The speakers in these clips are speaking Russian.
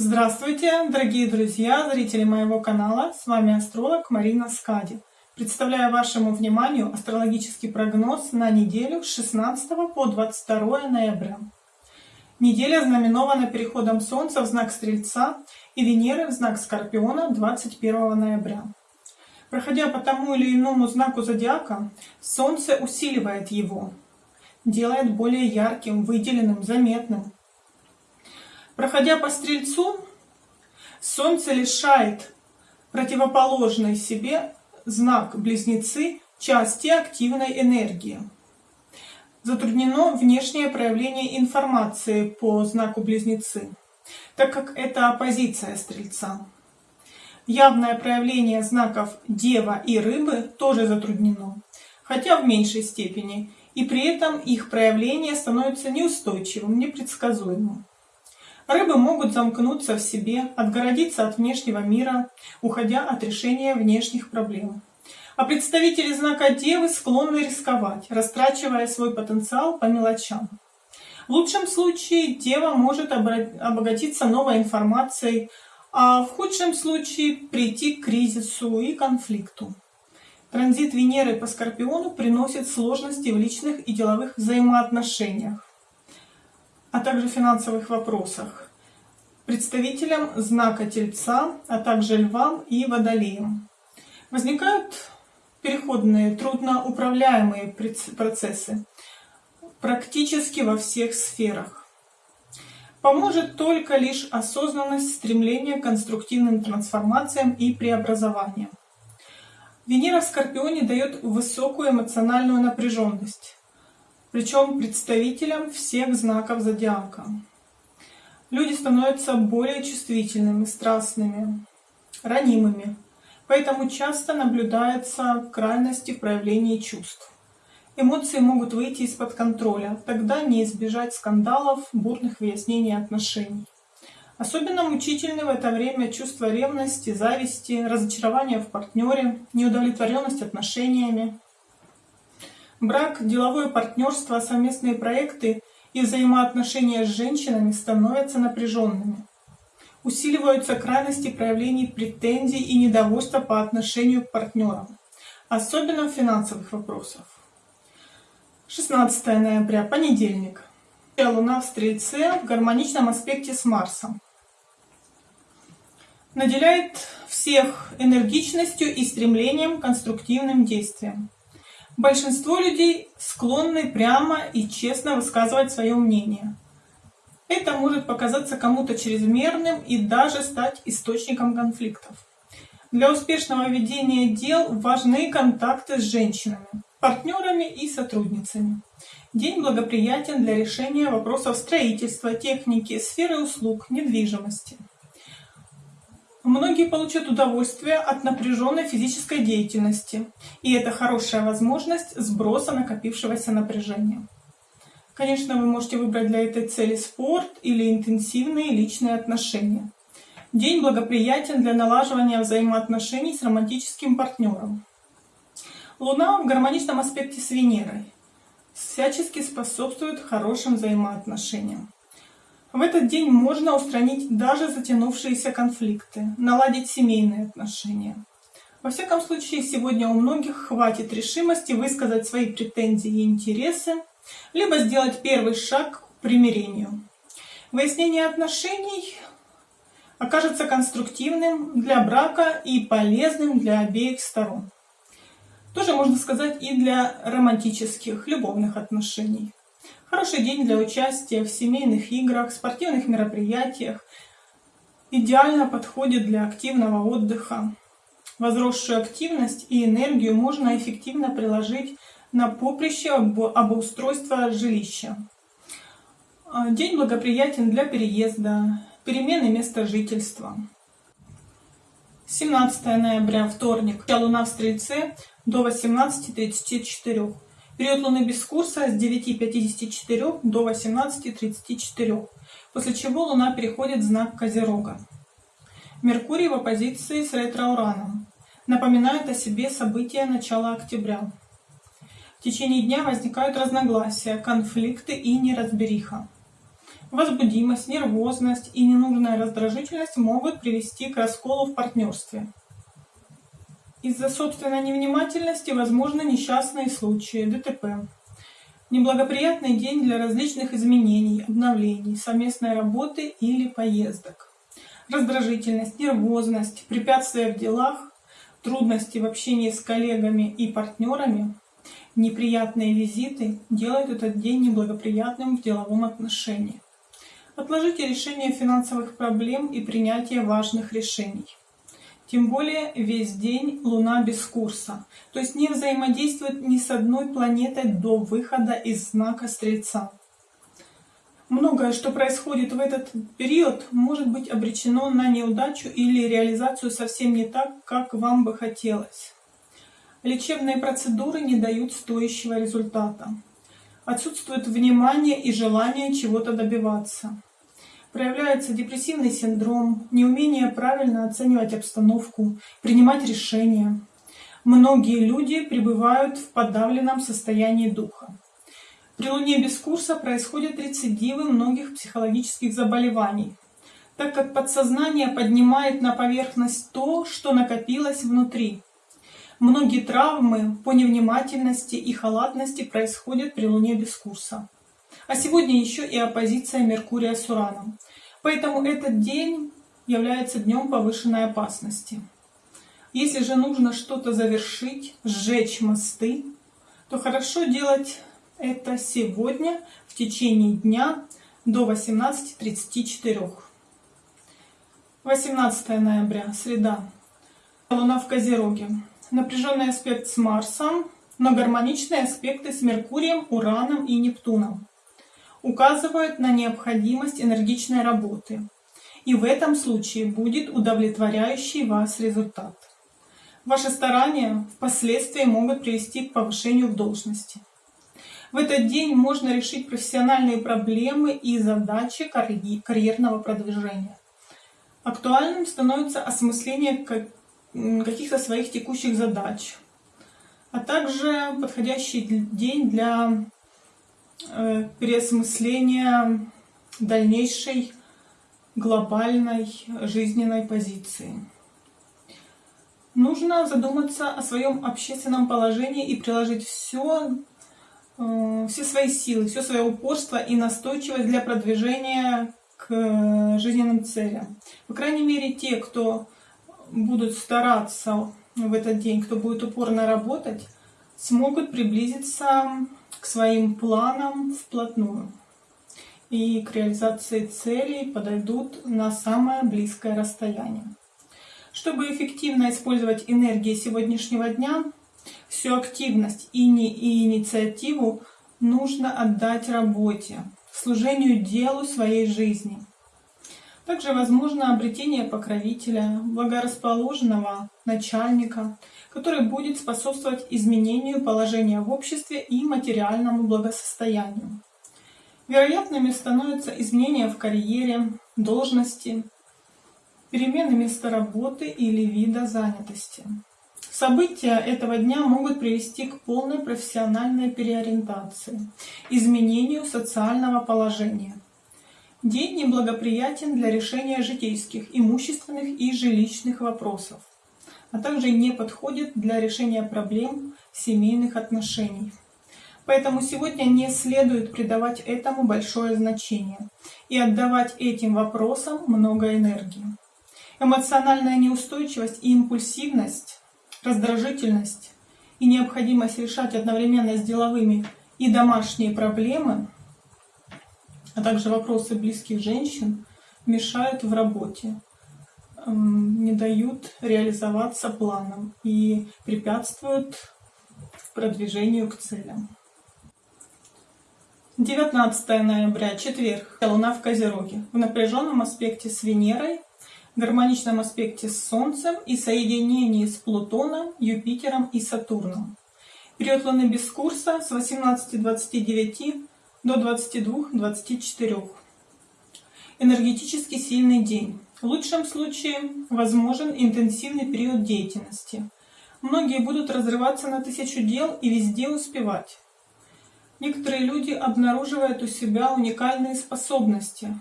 Здравствуйте, дорогие друзья, зрители моего канала. С вами астролог Марина Скади. Представляю вашему вниманию астрологический прогноз на неделю с 16 по 22 ноября. Неделя знаменована переходом Солнца в знак Стрельца и Венеры в знак Скорпиона 21 ноября. Проходя по тому или иному знаку зодиака, Солнце усиливает его, делает более ярким, выделенным, заметным. Проходя по Стрельцу, Солнце лишает противоположной себе знак Близнецы части активной энергии. Затруднено внешнее проявление информации по знаку Близнецы, так как это оппозиция Стрельца. Явное проявление знаков Дева и Рыбы тоже затруднено, хотя в меньшей степени, и при этом их проявление становится неустойчивым, непредсказуемым. Рыбы могут замкнуться в себе, отгородиться от внешнего мира, уходя от решения внешних проблем. А представители знака Девы склонны рисковать, растрачивая свой потенциал по мелочам. В лучшем случае Дева может обогатиться новой информацией, а в худшем случае прийти к кризису и конфликту. Транзит Венеры по Скорпиону приносит сложности в личных и деловых взаимоотношениях а также финансовых вопросах, представителям знака Тельца, а также Львам и Водолеям. Возникают переходные, трудноуправляемые процессы практически во всех сферах. Поможет только лишь осознанность стремления к конструктивным трансформациям и преобразованиям. Венера в Скорпионе дает высокую эмоциональную напряженность, причем представителям всех знаков зодиака. Люди становятся более чувствительными, страстными, ранимыми, поэтому часто наблюдаются крайности в проявлении чувств. Эмоции могут выйти из-под контроля, тогда не избежать скандалов, бурных выяснений отношений. Особенно мучительны в это время чувства ревности, зависти, разочарования в партнере, неудовлетворенность отношениями, Брак, деловое партнерство, совместные проекты и взаимоотношения с женщинами становятся напряженными. Усиливаются крайности проявлений претензий и недовольства по отношению к партнерам, особенно в финансовых вопросах. 16 ноября, понедельник. Луна в Стрельце в гармоничном аспекте с Марсом. Наделяет всех энергичностью и стремлением к конструктивным действиям. Большинство людей склонны прямо и честно высказывать свое мнение. Это может показаться кому-то чрезмерным и даже стать источником конфликтов. Для успешного ведения дел важны контакты с женщинами, партнерами и сотрудницами. День благоприятен для решения вопросов строительства, техники, сферы услуг, недвижимости. Многие получат удовольствие от напряженной физической деятельности, и это хорошая возможность сброса накопившегося напряжения. Конечно, вы можете выбрать для этой цели спорт или интенсивные личные отношения. День благоприятен для налаживания взаимоотношений с романтическим партнером. Луна в гармоничном аспекте с Венерой всячески способствует хорошим взаимоотношениям. В этот день можно устранить даже затянувшиеся конфликты, наладить семейные отношения. Во всяком случае, сегодня у многих хватит решимости высказать свои претензии и интересы, либо сделать первый шаг к примирению. Выяснение отношений окажется конструктивным для брака и полезным для обеих сторон. Тоже можно сказать и для романтических, любовных отношений. Хороший день для участия в семейных играх, спортивных мероприятиях. Идеально подходит для активного отдыха. Возросшую активность и энергию можно эффективно приложить на поприще обустройства жилища. А, день благоприятен для переезда, перемены места жительства. 17 ноября, вторник. Луна в Стрельце до 18.34. Период Луны без курса с 9.54 до 18.34, после чего Луна переходит в знак Козерога. Меркурий в оппозиции с ретро-ураном. Напоминает о себе события начала октября. В течение дня возникают разногласия, конфликты и неразбериха. Возбудимость, нервозность и ненужная раздражительность могут привести к расколу в партнерстве. Из-за собственной невнимательности возможны несчастные случаи, ДТП. Неблагоприятный день для различных изменений, обновлений, совместной работы или поездок. Раздражительность, нервозность, препятствия в делах, трудности в общении с коллегами и партнерами, неприятные визиты делают этот день неблагоприятным в деловом отношении. Отложите решение финансовых проблем и принятие важных решений. Тем более весь день Луна без курса, то есть не взаимодействует ни с одной планетой до выхода из знака Стрельца. Многое, что происходит в этот период, может быть обречено на неудачу или реализацию совсем не так, как вам бы хотелось. Лечебные процедуры не дают стоящего результата. Отсутствует внимание и желание чего-то добиваться проявляется депрессивный синдром, неумение правильно оценивать обстановку, принимать решения. Многие люди пребывают в подавленном состоянии духа. При Луне без курса происходят рецидивы многих психологических заболеваний, так как подсознание поднимает на поверхность то, что накопилось внутри. Многие травмы по невнимательности и халатности происходят при Луне без курса а сегодня еще и оппозиция Меркурия с Ураном. Поэтому этот день является днем повышенной опасности. Если же нужно что-то завершить, сжечь мосты, то хорошо делать это сегодня в течение дня до 18.34. 18 ноября, среда. Луна в Козероге. Напряженный аспект с Марсом, но гармоничные аспекты с Меркурием, Ураном и Нептуном указывают на необходимость энергичной работы, и в этом случае будет удовлетворяющий вас результат. Ваши старания впоследствии могут привести к повышению в должности. В этот день можно решить профессиональные проблемы и задачи карьерного продвижения. Актуальным становится осмысление каких-то своих текущих задач, а также подходящий день для Э, переосмысления дальнейшей глобальной жизненной позиции. Нужно задуматься о своем общественном положении и приложить все, э, все свои силы, все свое упорство и настойчивость для продвижения к жизненным целям. По крайней мере, те, кто будут стараться в этот день, кто будет упорно работать, смогут приблизиться своим планам вплотную и к реализации целей подойдут на самое близкое расстояние. Чтобы эффективно использовать энергии сегодняшнего дня, всю активность и, не, и инициативу нужно отдать работе, служению делу своей жизни. Также возможно обретение покровителя, благорасположенного начальника, который будет способствовать изменению положения в обществе и материальному благосостоянию. Вероятными становятся изменения в карьере, должности, перемены места работы или вида занятости. События этого дня могут привести к полной профессиональной переориентации, изменению социального положения. День неблагоприятен для решения житейских, имущественных и жилищных вопросов а также не подходит для решения проблем семейных отношений. Поэтому сегодня не следует придавать этому большое значение и отдавать этим вопросам много энергии. Эмоциональная неустойчивость и импульсивность, раздражительность и необходимость решать одновременно с деловыми и домашние проблемы, а также вопросы близких женщин, мешают в работе не дают реализоваться планам и препятствуют продвижению к целям. 19 ноября, четверг, Луна в Козероге, в напряженном аспекте с Венерой, гармоничном аспекте с Солнцем и соединении с Плутоном, Юпитером и Сатурном. Период Луны без курса с 18.29 до 22.24. Энергетически сильный день. В лучшем случае возможен интенсивный период деятельности. Многие будут разрываться на тысячу дел и везде успевать. Некоторые люди обнаруживают у себя уникальные способности.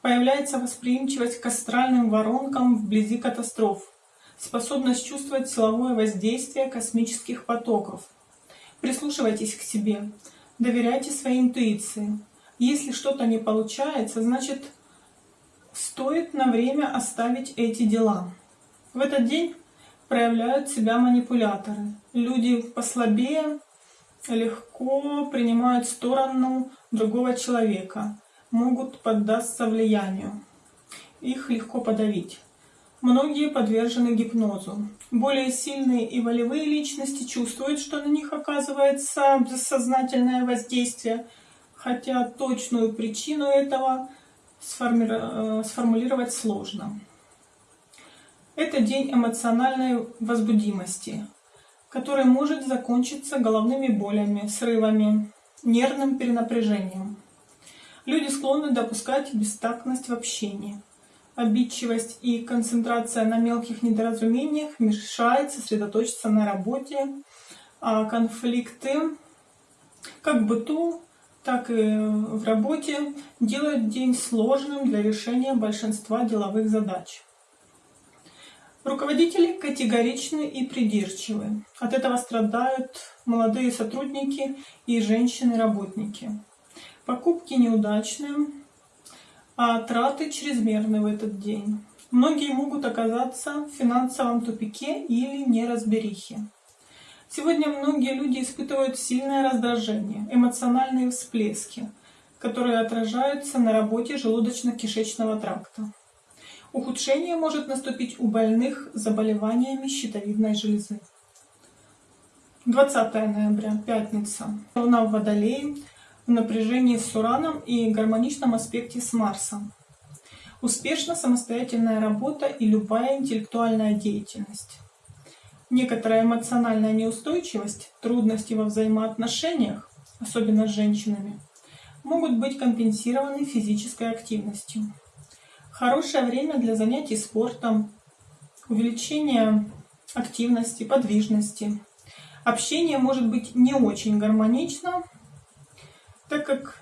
Появляется восприимчивость к астральным воронкам вблизи катастроф, способность чувствовать силовое воздействие космических потоков. Прислушивайтесь к себе, доверяйте своей интуиции. Если что-то не получается, значит стоит на время оставить эти дела. В этот день проявляют себя манипуляторы. Люди послабее легко принимают сторону другого человека, могут поддаться влиянию. Их легко подавить. Многие подвержены гипнозу. Более сильные и волевые личности чувствуют, что на них оказывается бессознательное воздействие, хотя точную причину этого э, сформулировать сложно. Это день эмоциональной возбудимости, который может закончиться головными болями, срывами, нервным перенапряжением. Люди склонны допускать бестактность в общении. Обидчивость и концентрация на мелких недоразумениях мешает сосредоточиться на работе, а конфликты как в быту, так и в работе делают день сложным для решения большинства деловых задач. Руководители категоричны и придирчивы. От этого страдают молодые сотрудники и женщины-работники. Покупки неудачные, а траты чрезмерны в этот день. Многие могут оказаться в финансовом тупике или неразберихе. Сегодня многие люди испытывают сильное раздражение, эмоциональные всплески, которые отражаются на работе желудочно-кишечного тракта. Ухудшение может наступить у больных заболеваниями щитовидной железы. 20 ноября, пятница. Луна в Водолее в напряжении с Ураном и гармоничном аспекте с Марсом. Успешна самостоятельная работа и любая интеллектуальная деятельность. Некоторая эмоциональная неустойчивость, трудности во взаимоотношениях, особенно с женщинами, могут быть компенсированы физической активностью. Хорошее время для занятий спортом, увеличения активности, подвижности. Общение может быть не очень гармонично, так как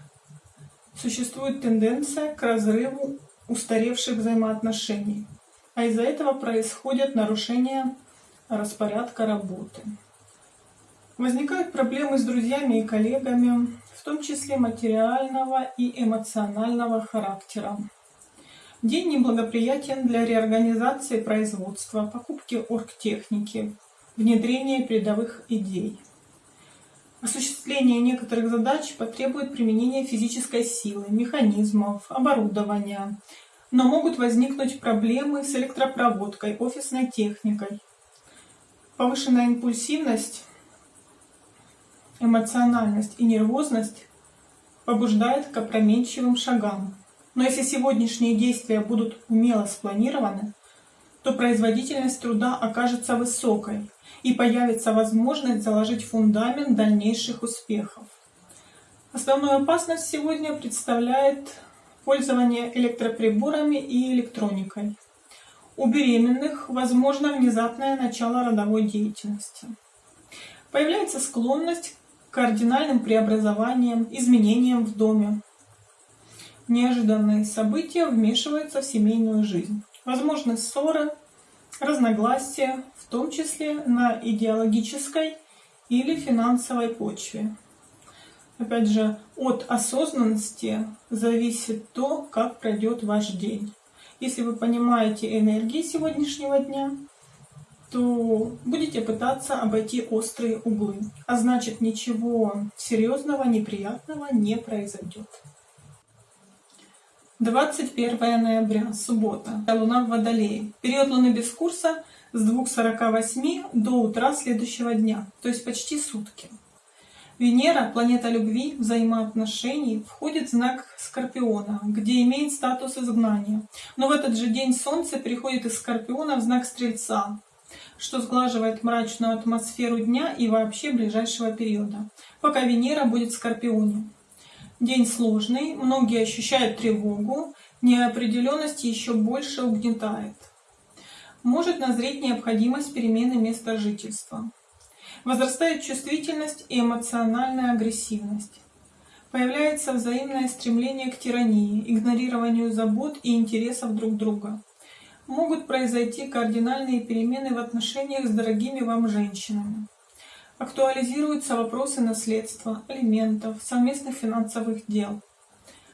существует тенденция к разрыву устаревших взаимоотношений, а из-за этого происходят нарушения распорядка работы. Возникают проблемы с друзьями и коллегами, в том числе материального и эмоционального характера. День неблагоприятен для реорганизации производства, покупки оргтехники, внедрения передовых идей. Осуществление некоторых задач потребует применения физической силы, механизмов, оборудования, но могут возникнуть проблемы с электропроводкой, офисной техникой. Повышенная импульсивность, эмоциональность и нервозность побуждает к опрометчивым шагам. Но если сегодняшние действия будут умело спланированы, то производительность труда окажется высокой и появится возможность заложить фундамент дальнейших успехов. Основную опасность сегодня представляет пользование электроприборами и электроникой. У беременных возможно внезапное начало родовой деятельности. Появляется склонность к кардинальным преобразованиям, изменениям в доме, неожиданные события вмешиваются в семейную жизнь. Возможны ссоры, разногласия, в том числе на идеологической или финансовой почве. Опять же, от осознанности зависит то, как пройдет ваш день. Если вы понимаете энергии сегодняшнего дня, то будете пытаться обойти острые углы. А значит, ничего серьезного, неприятного не произойдет. 21 ноября, суббота, Луна в Водолее. Период Луны без курса с 2.48 до утра следующего дня, то есть почти сутки. Венера, планета любви, взаимоотношений, входит в знак Скорпиона, где имеет статус изгнания. Но в этот же день Солнце переходит из Скорпиона в знак Стрельца, что сглаживает мрачную атмосферу дня и вообще ближайшего периода, пока Венера будет в Скорпионе. День сложный, многие ощущают тревогу, неопределенность еще больше угнетает. Может назреть необходимость перемены места жительства. Возрастает чувствительность и эмоциональная агрессивность. Появляется взаимное стремление к тирании, игнорированию забот и интересов друг друга. Могут произойти кардинальные перемены в отношениях с дорогими вам женщинами. Актуализируются вопросы наследства, алиментов, совместных финансовых дел.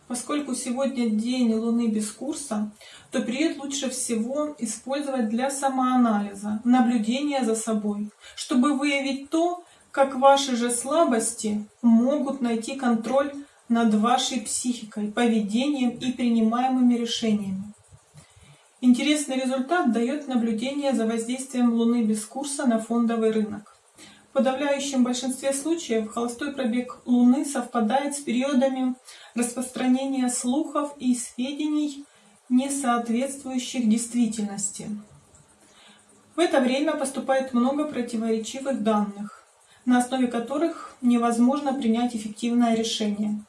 Поскольку сегодня день Луны без курса, то период лучше всего использовать для самоанализа, наблюдения за собой, чтобы выявить то, как ваши же слабости могут найти контроль над вашей психикой, поведением и принимаемыми решениями. Интересный результат дает наблюдение за воздействием Луны без курса на фондовый рынок. В подавляющем большинстве случаев холостой пробег Луны совпадает с периодами распространения слухов и сведений, не соответствующих действительности. В это время поступает много противоречивых данных, на основе которых невозможно принять эффективное решение.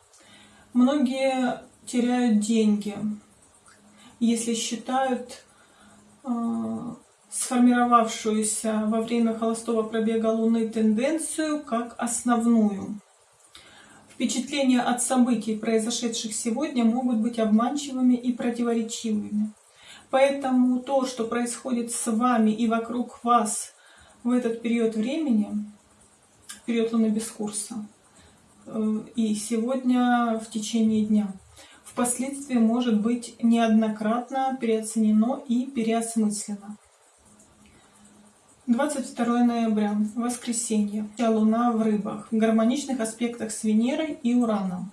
Многие теряют деньги, если считают э, сформировавшуюся во время холостого пробега Луны тенденцию как основную. Впечатления от событий, произошедших сегодня, могут быть обманчивыми и противоречивыми. Поэтому то, что происходит с вами и вокруг вас в этот период времени, период Луны без курса, э, и сегодня в течение дня, впоследствии может быть неоднократно переоценено и переосмыслено. 22 ноября, воскресенье, Луна в рыбах, в гармоничных аспектах с Венерой и Ураном.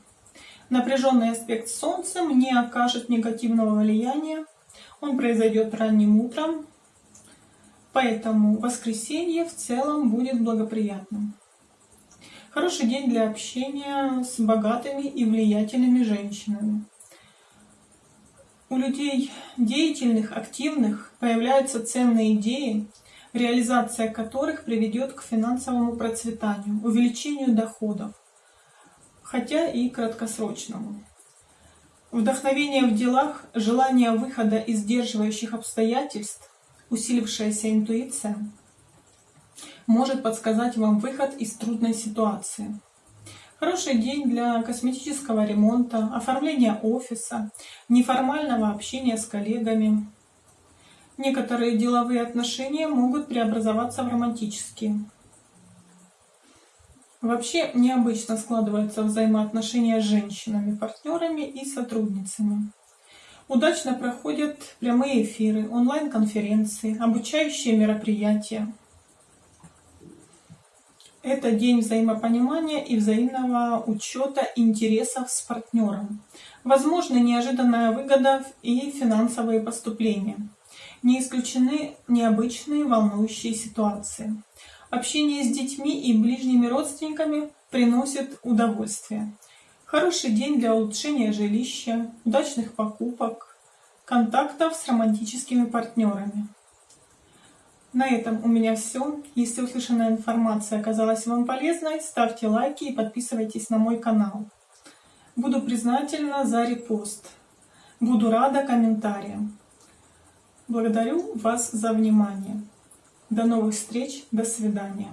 Напряженный аспект с Солнцем не окажет негативного влияния, он произойдет ранним утром, поэтому воскресенье в целом будет благоприятным. Хороший день для общения с богатыми и влиятельными женщинами. У людей деятельных, активных появляются ценные идеи, реализация которых приведет к финансовому процветанию, увеличению доходов, хотя и краткосрочному. Вдохновение в делах, желание выхода из сдерживающих обстоятельств, усилившаяся интуиция может подсказать вам выход из трудной ситуации. Хороший день для косметического ремонта, оформления офиса, неформального общения с коллегами, Некоторые деловые отношения могут преобразоваться в романтические. Вообще необычно складываются взаимоотношения с женщинами, партнерами и сотрудницами. Удачно проходят прямые эфиры, онлайн-конференции, обучающие мероприятия. Это день взаимопонимания и взаимного учета интересов с партнером. Возможно неожиданная выгода и финансовые поступления. Не исключены необычные волнующие ситуации. Общение с детьми и ближними родственниками приносит удовольствие. Хороший день для улучшения жилища, удачных покупок, контактов с романтическими партнерами. На этом у меня все. Если услышанная информация оказалась вам полезной, ставьте лайки и подписывайтесь на мой канал. Буду признательна за репост. Буду рада комментариям. Благодарю вас за внимание. До новых встреч. До свидания.